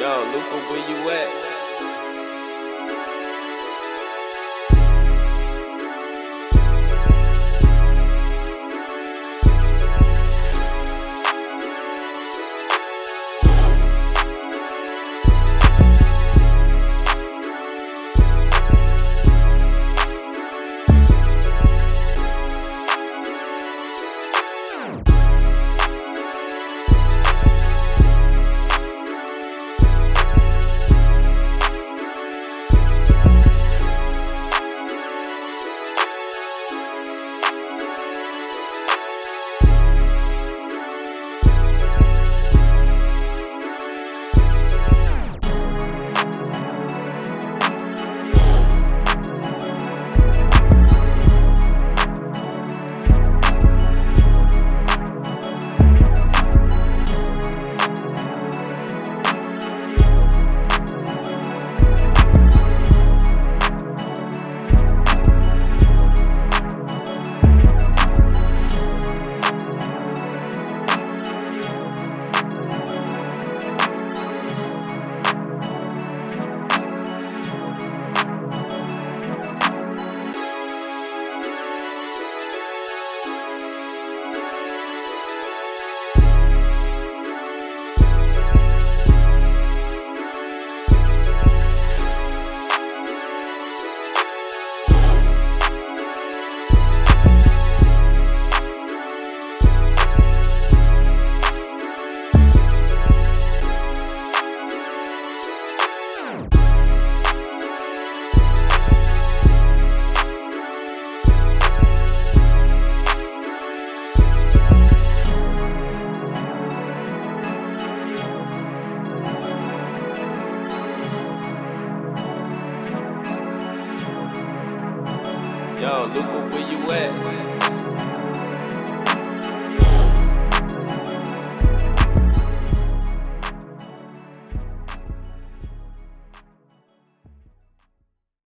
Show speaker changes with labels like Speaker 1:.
Speaker 1: Yo, Luca, where you at? Yo, Luca, where you at?